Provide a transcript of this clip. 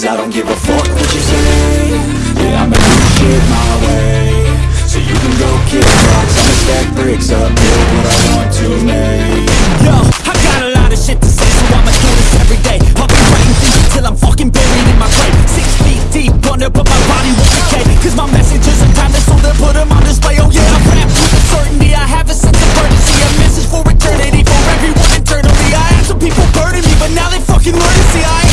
Cause I don't give a fuck what you say. Yeah, I'ma do shit my way. So you can go kick rocks. I'ma stack bricks up, build what I want to make. Yo, I got a lot of shit to say So I'ma do this every day. I'll be writing things until I'm fucking buried in my grave. Six feet deep wonder, but my body won't decay. Cause my messages are timeless So they'll put them on display. Oh yeah, I'm wrapped with a certainty. I have a sense of urgency. A message for eternity For everyone internally. I had some people burning me But now they fucking learn to see. I